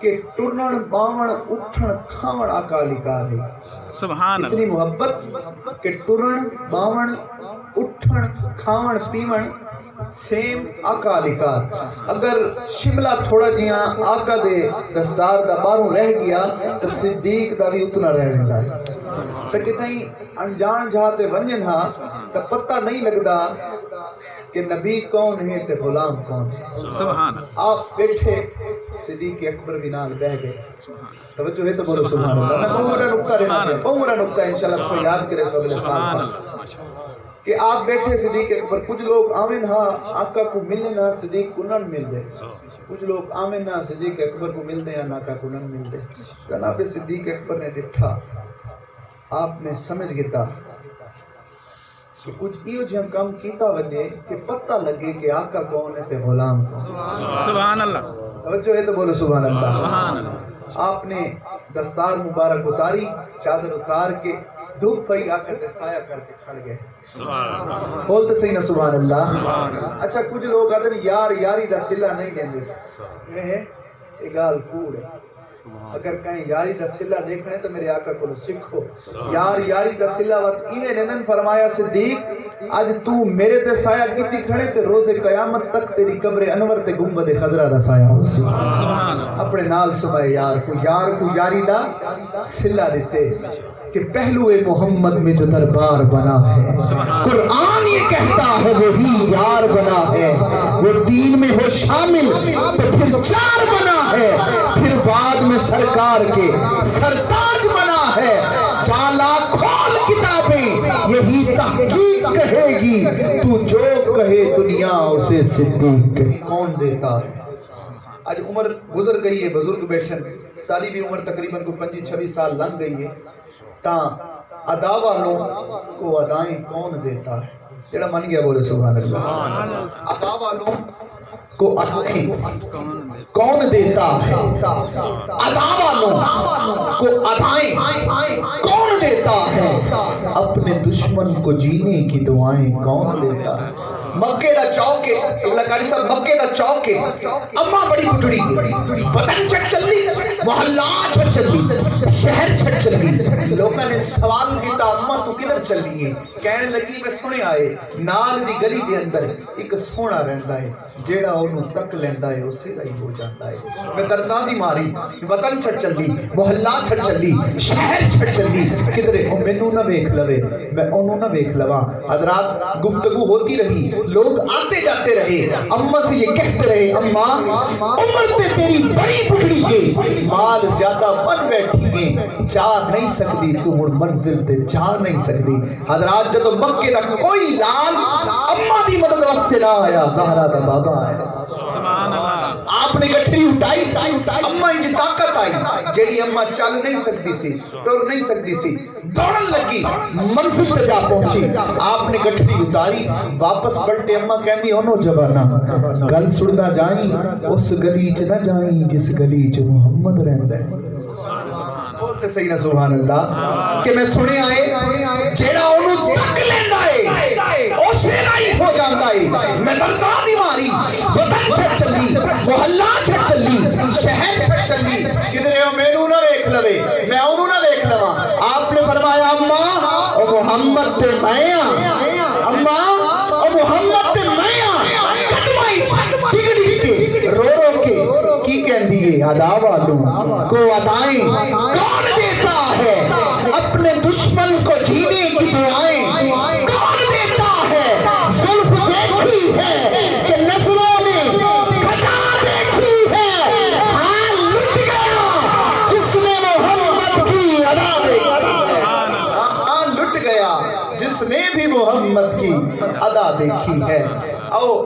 کہ ٹرن باون اٹھن کھاون اکالی کار ہے سبحان اتنی محبت کہ ٹرن باون اٹھن کھاون پیون سیم آقا لکار اگر شملہ تھوڑا جیاں آقا دے دستار دا باروں رہ گیا تو صدیق دا بھی اتنا رہ گیا ہے۔ پھر کتنی انجان جہاتے ونجن ہاں تو پتہ نہیں لگدا کہ نبی کون ہے تے غلام کون ہے سبحان آپ بیٹھے صدیق اکبر بھی نال بہ گئے۔ توجہ ہے تو بولو سبحان اللہ۔ میں بہت بڑا پہ بہت بڑا نکتہ انشاءاللہ کو یاد کرے سب سبحان اللہ ماشاء اللہ کہ آپ بیٹھے صدیق اکبر کچھ لوگ آمین ہاں آقا کو ملنے نہ صدیق کو نہ مل دے کچھ لوگ آمین نہ صدیق اکبر کو مل دے یا کو نہ مل دے جناب صدیق اکبر نے ڈٹھا۔ آپ نے سمجھ گتا کہ کچھ ایو جہاں کام کیتا وجے کہ پتہ لگے کہ آقا کون ہے تے غلام کون سبحان اللہ۔ توجہ ہے تو بولو سبحان اللہ۔ سبحان اللہ۔ آپ نے دستار مبارک اتاری چادر اتار کے دھوپ پئی آ کر سایہ کر کے کھڑ گئے۔ بولتے صحیح نا سبحان اللہ۔ اچھا کچھ لوگ آدھر یار یاری دا سلا نہیں یہ گال کوڑ ہے۔ اگر کہیں یاری دا سلا دیکھنے تو میرے آقا کو سکھو یار یاری دا سلا وقت ایویں ننن فرمایا صدیق آج تو میرے تے سایہ کیتی کھڑے تے روز قیامت تک تیری قبر انور تے گنبد خضرہ دا سایہ ہو سبحان اللہ۔ اپنے نال صبح یار کو یار کو یاری دا سلا دیتے کہ پہلو محمد میں جو دربار بنا ہے۔ قرآن یہ کہتا ہے وہی یار بنا ہے۔ وہ دین میں ہو شامل تو پھر چار بنا ہے۔ پھر بعد میں سرکار کے سرتاج تو جو کہے دنیا اسے صدیق کہے۔ کون دیتا ہے؟ آج عمر گزر گئی ہے بزرگ بیٹھن سالی بھی عمر تقریباً کو پنجی چھبی سال لنگ گئی ہے۔ تا ادا والوں کو ادائیں کون دیتا ہے؟ جڑا من گیا بولے سبحان اللہ۔ ادا والوں کو ادائیں کون دیتا ہے؟ ادا والوں کو ادائیں کون دیتا ہے؟ اپنے دشمن کو جینے کی دعائیں کون دیتا ہے؟ مکے دا چوکے اللہ کاری صاحب، مکے دا چوکے۔ اماں بڑی بٹڑی وطن چھٹ چلی، محلہ چھٹ چلی، شہر چھٹ چلی۔ لوگوں نے سوال کیتا، اماں تو کدھر چلی ہے کہنے لگی، میں سنے آئے، نال دی گلی دے اندر ایک سونا رہندا ہے، جیڑا انہوں تک لیندا ہے اسی دا ہی ہو جاتا ہے میں درداں دی ماری وطن چھٹ چلی محلہ چھٹ چلی شہر چھٹ چلی کدھر او مینوں نہ ویکھ لوے میں انہوں نہ ویکھ لواں حضرات گفتگو ہوتی رہی لوگ آتے جاتے رہے اماں سے یہ کہتے رہے اماں عمر تے تیری بڑی بکڑی گے مال زیادہ بن بیٹھی گے جا نہیں سکتی تو ہن منزل تے جا نہیں سکتی حضرات جب مکے دا کوئی لال اماں دی مدد واسطے نہ آیا زہرا دا بابا آیا سبحان اللہ۔ آپ نے گٹری اٹھائی اماں انج طاقت آئی۔ جیڑی اماں چل نہیں سکتی سی ٹر نہیں سکتی سی۔ دوڑن لگی منزل پہ جا پہنچی۔ آپ نے گٹری اتاری واپس پلٹے اماں کہندی اونو جبانا گل سڑدا جائیں اس گلی چ نہ جائیں جس گلی چ محمد رہندا ہے۔ بولتے صحیح نہ سبحان اللہ۔ کہ میں سنے آئے جیڑا شہر چھٹ چلی کدھر ہو مینوں نہ ویکھ لوے، میں اونوں نہ ویکھ لواں۔ آپ نے فرمایا، اماں، او محمد تے میں ہاں اماں، او محمد تے میں ہاں قدمائی ڈگ ڈگ کے، رو رو کے، کی کہندی ہے؟ ادا والوں کو ادائیں ادا دیکھی ہے۔ او